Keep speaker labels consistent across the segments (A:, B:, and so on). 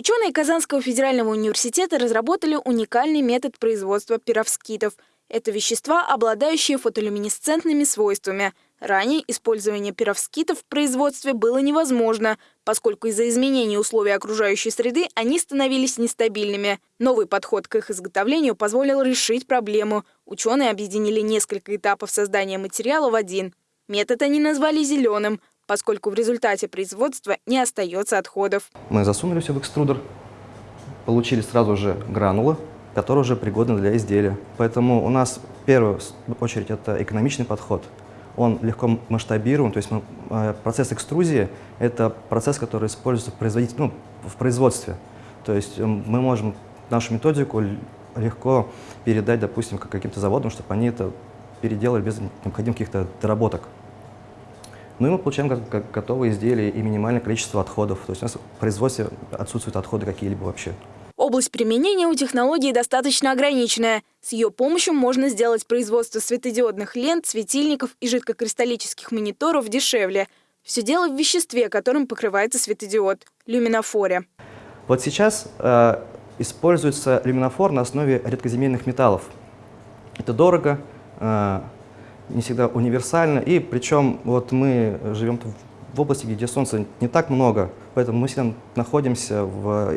A: Ученые Казанского федерального университета разработали уникальный метод производства пировскитов. Это вещества, обладающие фотолюминесцентными свойствами. Ранее использование пировскитов в производстве было невозможно, поскольку из-за изменений условий окружающей среды они становились нестабильными. Новый подход к их изготовлению позволил решить проблему. Ученые объединили несколько этапов создания материала в один. Метод они назвали «зеленым», поскольку в результате производства не остается отходов.
B: Мы засунули все в экструдер, получили сразу же гранулы, которые уже пригодны для изделия. Поэтому у нас в первую очередь это экономичный подход. Он легко масштабируем, то есть мы, э, процесс экструзии – это процесс, который используется в, ну, в производстве. То есть э, мы можем нашу методику легко передать, допустим, каким-то заводам, чтобы они это переделали без необходимых каких-то доработок. Ну и мы получаем готовые изделия и минимальное количество отходов. То есть у нас в производстве отсутствуют отходы какие-либо вообще.
A: Область применения у технологии достаточно ограниченная. С ее помощью можно сделать производство светодиодных лент, светильников и жидкокристаллических мониторов дешевле. Все дело в веществе, которым покрывается светодиод – люминофоре.
B: Вот сейчас э, используется люминофор на основе редкоземельных металлов. Это дорого, э, не всегда универсально, и причем вот мы живем в области, где солнца не так много, поэтому мы всегда находимся в,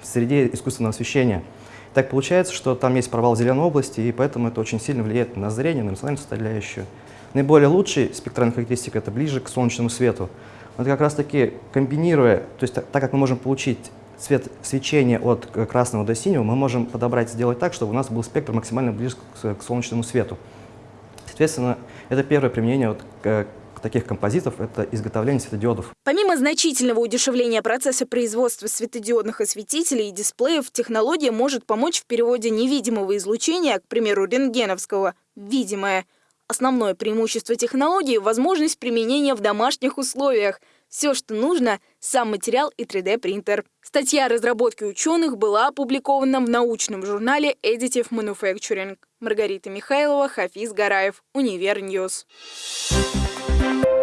B: в среде искусственного освещения. Так получается, что там есть провал зеленой области, и поэтому это очень сильно влияет на зрение, на эмоциональную составляющую. Наиболее лучший спектральная характеристика – это ближе к солнечному свету. Вот как раз-таки комбинируя, то есть так, так как мы можем получить цвет свечения от красного до синего, мы можем подобрать, сделать так, чтобы у нас был спектр максимально близок к, к солнечному свету. Соответственно, это первое применение вот, к, таких композитов – это изготовление светодиодов.
A: Помимо значительного удешевления процесса производства светодиодных осветителей и дисплеев, технология может помочь в переводе невидимого излучения, к примеру, рентгеновского, в видимое. Основное преимущество технологии – возможность применения в домашних условиях – все, что нужно – сам материал и 3D-принтер. Статья о разработке ученых была опубликована в научном журнале Additive Manufacturing. Маргарита Михайлова, Хафиз Гараев, Univer News. Thank.